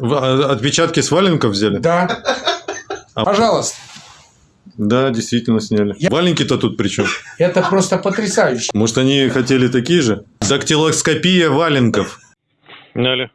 Отпечатки с валенков взяли? Да. А- Пожалуйста. Да, действительно сняли. Я- Валенки-то тут при чем? Это просто потрясающе. Может, они хотели такие же? Дактилоскопия валенков. Сняли.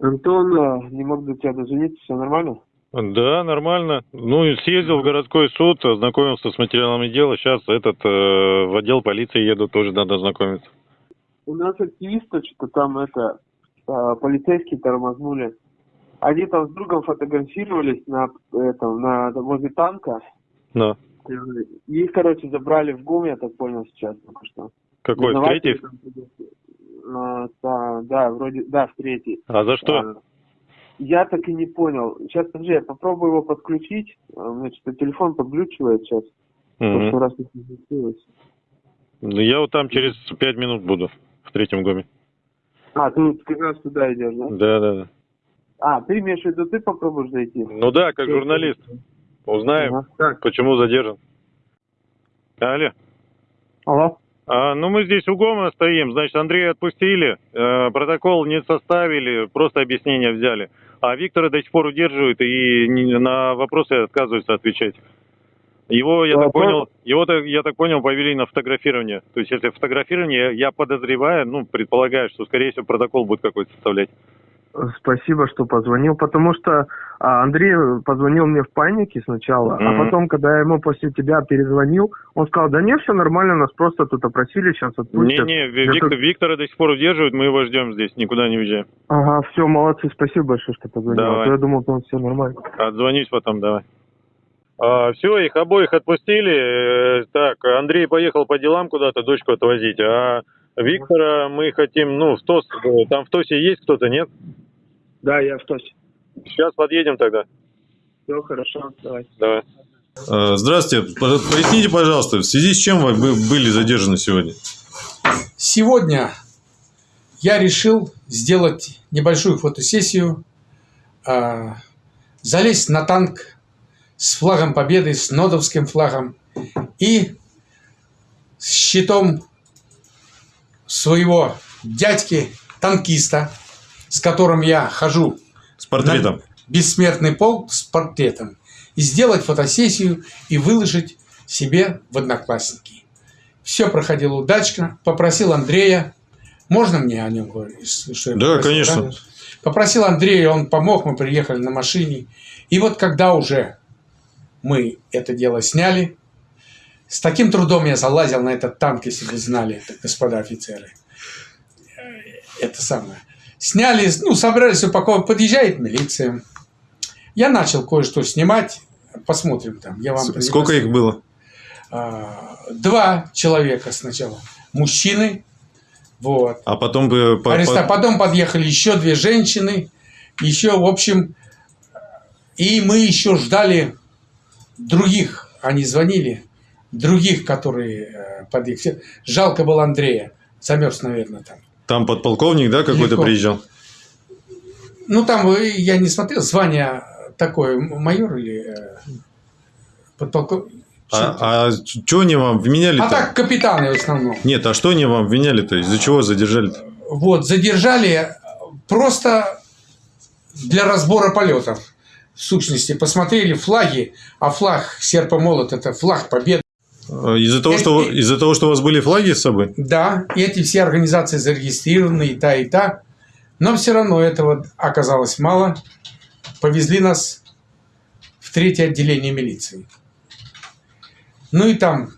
Антон, а, не мог до тебя дозвониться, все нормально? Да, нормально. Ну, съездил в городской суд, ознакомился с материалами дела. Сейчас этот э, в отдел полиции еду, тоже надо ознакомиться. У нас активисты что-то там это, а, полицейские тормознули. Они там с другом фотографировались на этом, на возле танка. Да. И Их, короче, забрали в ГУМ, я так понял сейчас только что. Какой? В третий? там. А, да, да, вроде, да, в третий. А за что? А, Я так и не понял. Сейчас, подожди, я попробую его подключить. А, У меня что-то телефон подглючивает сейчас. В прошлый раз не получилось. Ну, Я вот там через пять минут буду, в третьем гоме. А, ты как раз туда идешь, да? Да, да, да. А, ты имеешь в виду, ты попробуешь зайти? Ну да, как журналист. Узнаем, Ага. Так, почему задержан. Алло. алло. А, ну, мы здесь у ГОМа стоим, значит, Андрея отпустили, э, протокол не составили, просто объяснение взяли. А Виктора до сих пор удерживают и не- на вопросы отказываются отвечать. Его, я так Вопрос- понял, его, так- я так понял, повели на фотографирование. То есть, если фотографирование, я подозреваю, ну, предполагаю, что, скорее всего, протокол будет какой-то составлять. Спасибо, что позвонил, потому что а, Андрей позвонил мне в панике сначала, Мгм. а потом, когда я ему после тебя перезвонил, он сказал, да не, все нормально, нас просто тут опросили, сейчас отпустят. Не-не, Виктор- как- Виктора до сих пор удерживают, мы его ждем здесь, никуда не уезжаем. Ага, все, молодцы, спасибо большое, что позвонил. Давай. А то я думал, там все нормально. Отзвонюсь потом, давай. все, их обоих отпустили. Э, так, Андрей поехал по делам куда-то дочку отвозить, а Виктора мы хотим, ну, в ТОС, э, там в ТОСе есть кто-то, нет? Да, я в ТОСе. Сейчас подъедем тогда. Все хорошо, давай. Давай. Здравствуйте. Поясните, пожалуйста, в связи с чем вы были задержаны сегодня? Сегодня я решил сделать небольшую фотосессию, а, залезть на танк с флагом победы, с нодовским флагом и с щитом своего дядьки, танкиста, с которым я хожу С портретом. бессмертный полк с портретом. И сделать фотосессию и выложить себе в одноклассники. Все проходило удачно. Попросил Андрея. Можно мне о нем говорить? Что я Да, попросил, конечно. да? Попросил Андрея, он помог, мы приехали на машине. И вот когда уже мы это дело сняли, с таким трудом я залазил на этот танк, если вы знали, это, господа офицеры. Э, Это самое. Сняли, ну, собрались упаковывать, подъезжает милиция. Я начал кое-что снимать. Посмотрим там. Я вам Сколько их было? А, Два человека сначала. Мужчины. Вот. А потом бы... по- Ареста- по- Потом подъехали еще две женщины. Еще, в общем, и мы еще ждали других. Они звонили. Других, которые э, подъехали. Жалко было Андрея. Замерз, наверное, там. Там подполковник, да, какой-то приезжал? Ну, там э, я не смотрел. Звание такое, майор или э, подполковник. А, что они вам вменяли-то? а так, капитаны в основном. Нет, а что они вам вменяли-то? Из-за чего задержали-то? Вот, задержали просто для разбора полетов. В сущности, посмотрели флаги, а флаг серп и молот – это флаг победы. Э, Из-за того, что, Э, э. из-за того, что у вас были флаги с собой? Да, и эти все организации зарегистрированы, и та, и та. Но все равно этого оказалось мало. Повезли нас в третье отделение милиции. Ну и там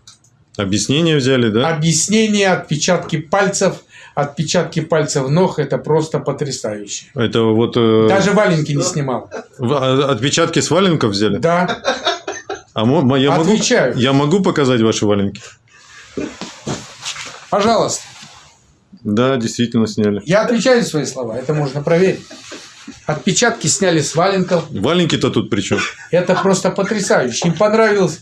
Объяснения взяли, да? объяснения, отпечатки пальцев, отпечатки пальцев ног – это просто потрясающе. Это вот... э, Даже валенки не снимал. а- отпечатки с валенков взяли? Да, А мо- я, могу, Отвечаю. я могу показать ваши валенки? пожалуйста. Да, действительно сняли. Я отвечаю за свои слова, это можно проверить. Отпечатки сняли с валенков. Валенки-то тут при чем? Это просто потрясающе. Им понравилось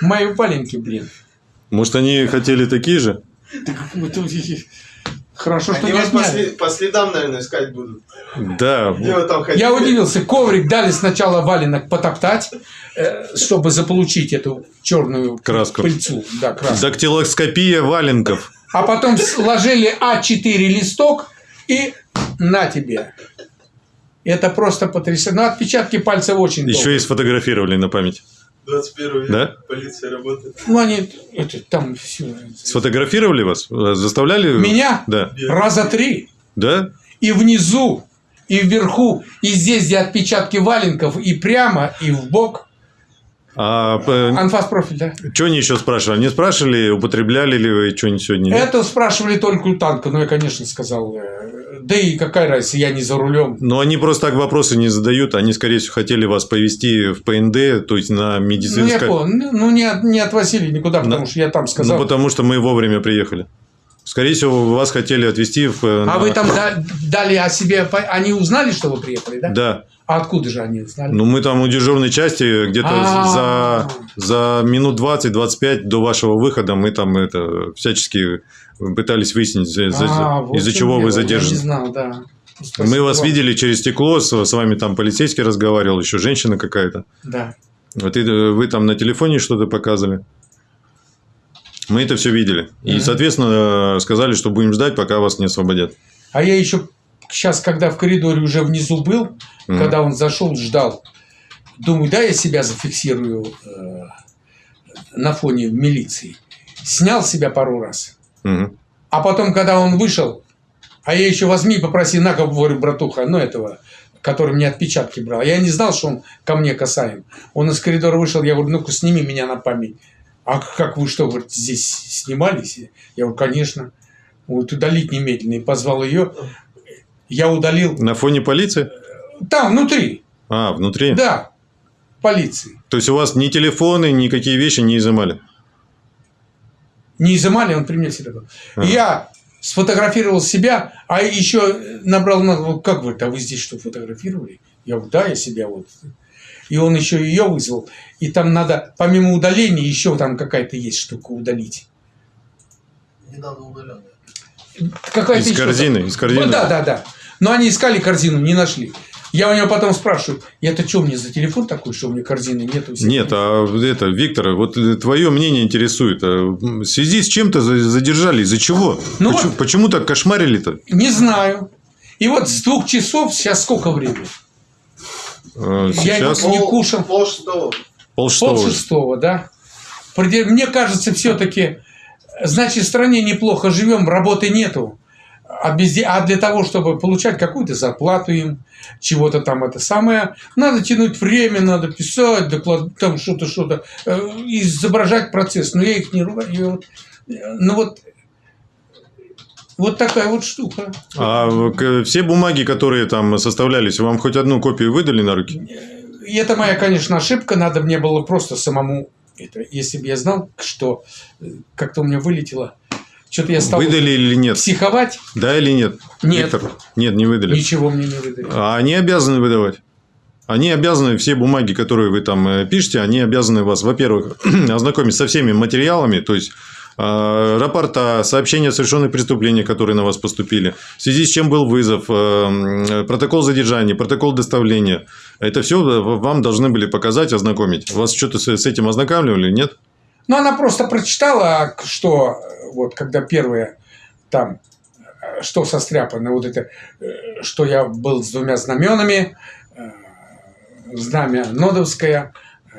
мои валенки, блин. Может, они хотели такие же? Хорошо, что Они не вас по, отняли. сли- по следам, наверное, искать будут. Да. Где вы там ходили? Я удивился, коврик дали сначала валенок потоптать, э, чтобы заполучить эту черную Краску. пыльцу. Да, краску. Дактилоскопия валенков. А потом сложили А4 листок и на тебе. Это просто потрясающе. Ну, отпечатки пальцев очень Еще долго. и сфотографировали на память. 21 век. Да? Полиция работает. Ну, они, это, там все. Сфотографировали вас? Заставляли? Меня? Да. Раза три. Да? И внизу, и вверху, и здесь, где отпечатки валенков, и прямо, и в бок. А Анфас профиль, да? что они еще спрашивали? Они спрашивали, употребляли ли вы что-нибудь сегодня? Это спрашивали только у танка, но я, конечно, сказал, э, да и какая разница, я не за рулем. Но они просто так вопросы не задают. Они, скорее всего, хотели вас повести в ПНД, то есть на Ну, я медицинское... понял. Ну, ну, не, от- не отвозили никуда, потому На- что я там Ну, сказал. потому что мы вовремя приехали. Скорее всего, вас хотели отвезти в... э, А на- вы там да- дали о себе... Они узнали, что вы приехали, да? Да. А откуда же они узнали? Ну, мы там у дежурной части где-то А. за, за минут 20-25 до вашего выхода мы там это всячески пытались выяснить, А, вот из-за чего вы дело, Я не задержаны. знал, да. Мы Спасибо вас вам. видели через стекло, с, с вами там полицейский разговаривал, еще женщина какая-то. Да. Вот и, э, вы там на телефоне что-то показывали. Мы это все видели. И, соответственно, э, сказали, что будем ждать, пока вас не освободят. А я еще сейчас, когда в коридоре уже внизу был, Мгм. когда он зашел, ждал, думаю, да, я себя зафиксирую э, на фоне милиции. Снял себя пару раз. Мгм. А потом, когда он вышел, а я еще возьми и попроси, на говорю, братуха, ну этого, который мне отпечатки брал. Я не знал, что он ко мне касаем. Он из коридора вышел, я говорю, ну-ка сними меня на память. А как вы что, говорит, здесь снимались? Я говорю, конечно. Вот удалить немедленно. И позвал ее. Я удалил. На фоне полиции? Там, внутри. А, внутри? Да. Полиции. То есть у вас ни телефоны, никакие вещи не изымали? Не изымали, он при мне всегда был. Ага. Я сфотографировал себя, а еще набрал, на- вот как вы, а вы здесь что, фотографировали? Я говорю, да, я себя вот. И он еще ее вызвал. И там надо, помимо удаления, еще там какая-то есть штука удалить. Недавно удаленная. Какая-то Из корзины, из корзины. Ну, да, да, да. Но они искали корзину, не нашли. Я у него потом спрашиваю, это что мне за телефон такой, что у меня корзины нету? Нет, а это, Виктор, вот твое мнение интересует. А В связи с чем-то за- задержали? Из-за чего? Ну почему, вот- почему так кошмарили-то? Не знаю. И вот с двух часов, сейчас сколько времени? Э, Я Сейчас Не кушал. Пол шестого. пол Пол шестого. шестого, да. Мне кажется, все-таки, значит, в стране неплохо живем, работы нету. А, безде- а для того, чтобы получать какую-то зарплату им, чего-то там это самое, надо тянуть время, надо писать, доклад, там что-то, что-то, э, изображать процесс. Но я их не ругаю. Ну вот, вот такая вот штука. А все бумаги, которые там составлялись, вам хоть одну копию выдали на руки? Это моя, конечно, ошибка. Надо мне было просто самому это. Если бы я знал, что э, как-то у меня вылетело, что-то я стал Выдали или нет? психовать. Да или нет? Нет. Виктор? Нет, не выдали. Ничего мне не выдали. А они обязаны выдавать. Они обязаны, все бумаги, которые вы там э, пишете, они обязаны вас, во-первых, ознакомить со всеми материалами, то есть э, рапорта, сообщения о совершенных преступлениях, которые на вас поступили, в связи с чем был вызов, э, протокол задержания, протокол доставления. Это все вам должны были показать, ознакомить. Вас что-то с этим ознакомливали, нет? Но она просто прочитала, что вот когда первое там, что состряпано, вот это, что я был с двумя знаменами, э, знамя Нодовское э,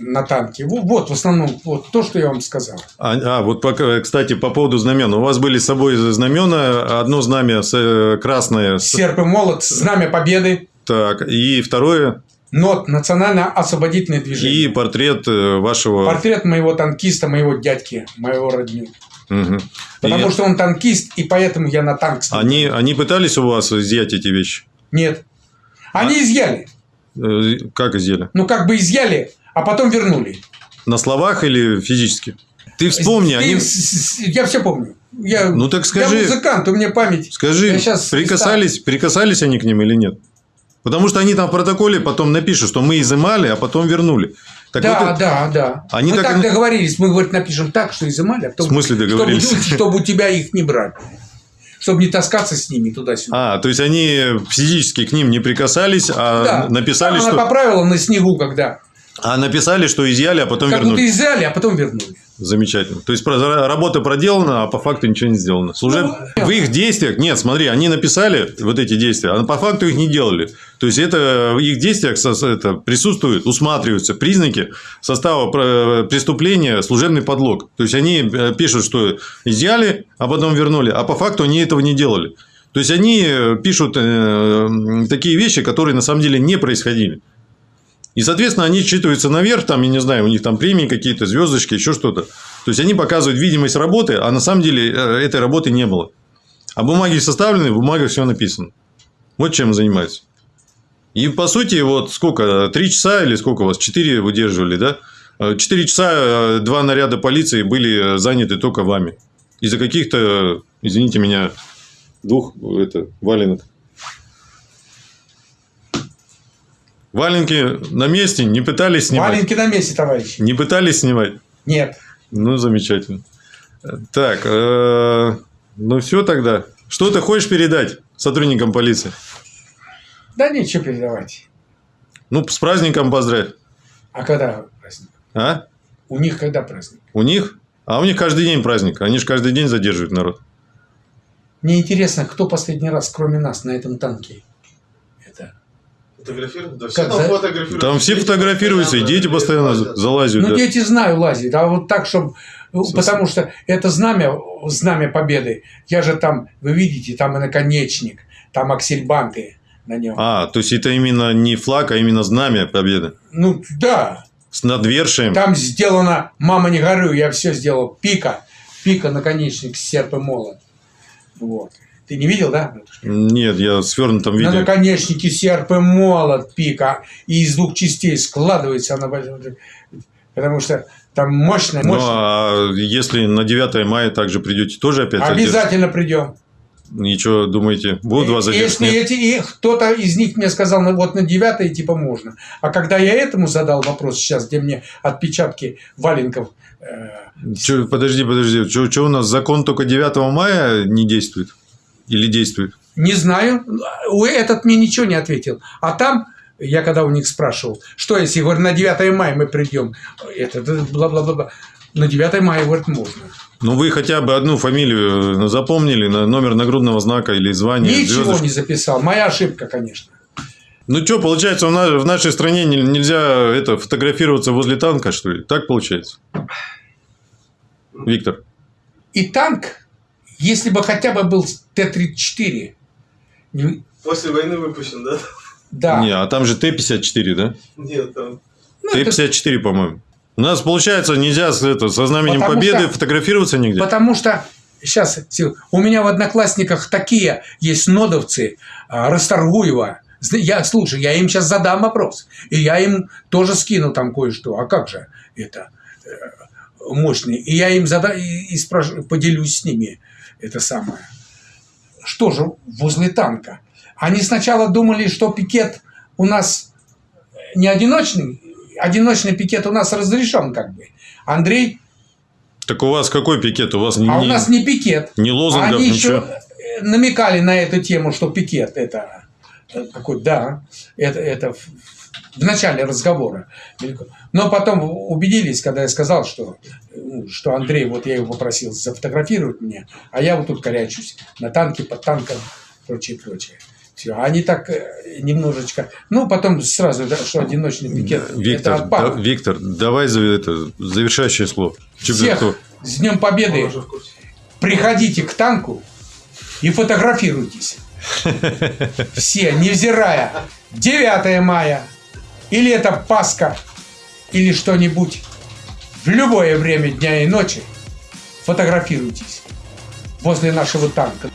на танке. Во- Вот, в основном, вот то, что я вам сказал. А, а, вот, пока, кстати, по поводу знамен. У вас были с собой знамена. Одно знамя э, красное. Серп и молот, знамя победы, так, и второе. НОТ, национально-освободительное движение. И портрет э, вашего... Портрет моего танкиста, моего дядьки, моего родню. Мгм. Потому И что он танкист, и поэтому я на танк стал. они, они пытались у вас изъять эти вещи? Нет. Они А изъяли. Э, Как изъяли? Ну, как бы изъяли, а потом вернули. На словах или физически? Ты вспомни, Ты они... Я все помню. Я, Ну, так скажи. Я музыкант, у меня память. Скажи, прикасались, прикасались они к ним или нет? Потому что они там в протоколе потом напишут, что мы изымали, а потом вернули. Так да, вот да, да. Они мы так так, договорились. Мы, говорит, напишем так, что изымали, а потом... В смысле договорились? Чтобы, чтобы у тебя их не брать. Чтобы не таскаться с ними туда-сюда. А, то есть они физически к ним не прикасались, а Да. написали, Там что... Она поправила на снегу, когда. А написали, что изъяли, а потом Как вернули. будто изъяли, а потом вернули. Замечательно. То есть работа проделана, а по факту ничего не сделано. Служеб... Ну, В их действиях, нет, смотри, они написали вот эти действия, а по факту их не делали. То есть это в их действиях это присутствуют, усматриваются признаки состава про- преступления служебный подлог. То есть они э, пишут, что изъяли, а потом вернули, а по факту они этого не делали. То есть они э, пишут э, такие вещи, которые на самом деле не происходили. И, соответственно, они считываются наверх, там, я не знаю, у них там премии какие-то, звездочки, еще что-то. То есть, они показывают видимость работы, а на самом деле э, этой работы не было. А бумаги составлены, в бумагах все написано. Вот чем занимаются. И, по сути, вот сколько, три часа или сколько у вас, четыре выдерживали, да? Э, Четыре часа э, два наряда полиции были заняты только вами. Из-за каких-то, извините меня, двух это, валенок. Валенки на месте, не пытались снимать. Маленький на месте, товарищ. Не пытались снимать? Нет. Ну, замечательно. Так, э, ну все тогда. Что ты хочешь передать сотрудникам полиции? Да нечего передавать. Ну, с праздником поздравь. А когда праздник? А? У них когда праздник? У них? А у них каждый день праздник. Они же каждый день задерживают народ. Мне интересно, кто последний раз, кроме нас, на этом танке? Это. Фотографируют? Да все Как там за- фотографируют. Там все фотографируются, и дети постоянно лазят. залазят. Ну, да. дети знаю, лазят, а вот так, чтобы... Потому что это знамя, знамя победы. Я же там, вы видите, там и наконечник, там аксельбанты на нем. А, то есть это именно не флаг, а именно знамя победы. Ну, да, С надвершием. там сделано, мама не горюй, я все сделал, пика, пика, наконечник, серп и молот. Вот. Ты не видел, да? Нет, я в свернутом На виде. наконечнике серп и молот пика, и из двух частей складывается она, потому что там мощная, Ну, мощная. а если на 9 мая также придете, тоже опять? Обязательно придем. Ничего, думаете, будут вас задерживать? Если Нет? эти, и кто-то из них мне сказал, ну, вот на 9 типа можно. А когда я этому задал вопрос сейчас, где мне отпечатки валенков, э, Чё, подожди, подожди. Что у нас закон только 9 мая не действует? Или действует? не знаю, этот мне ничего не ответил. А там, я когда у них спрашивал, что если, говорю, на 9 мая мы придем, это бла-бла-бла, на 9 мая, говорит, можно. Ну, вы хотя бы одну фамилию э, запомнили, на номер нагрудного знака или звания? Ничего звездочку? не записал. Моя ошибка, конечно. Ну, что, получается, в нашей стране не- нельзя это, фотографироваться возле танка, что ли? Так получается? Виктор? И танк, если бы хотя бы был Т-34, не- После войны выпущен, да? да. Не, а там же Т-54, да? Нет, там... Ну, это Т-54, по-моему. У нас, получается, нельзя с, это, со знаменем Потому Победы что- фотографироваться нигде? Потому что сейчас у меня в одноклассниках такие есть нодовцы а, Расторгуева. Я, слушай, я им сейчас задам вопрос. И я им тоже скину там кое-что. А как же это э, мощный? И я им зада и, и спрошу- поделюсь с ними это самое. Что же возле танка? Они сначала думали, что пикет у нас не одиночный, одиночный пикет у нас разрешен как бы. Андрей, Так у вас какой пикет? У вас не, а у не- нас не пикет. ни лозунгов, Они ничего? еще намекали на эту тему, что пикет это э, какой, да, это, это в, начале разговора. Но потом убедились, когда я сказал, что, что Андрей, вот я его попросил зафотографировать меня, а я вот тут корячусь на танке, под танком, прочее, прочее. Все, они так э, немножечко, ну потом сразу, да, что одиночный пикет, это Виктор, отпало. да- Виктор, давай за это, завершающее слово. Чё Всех с Днем Победы! Приходите к танку и фотографируйтесь. Все, невзирая, 9 мая, или это Пасха, или что-нибудь, в любое время дня и ночи фотографируйтесь возле нашего танка.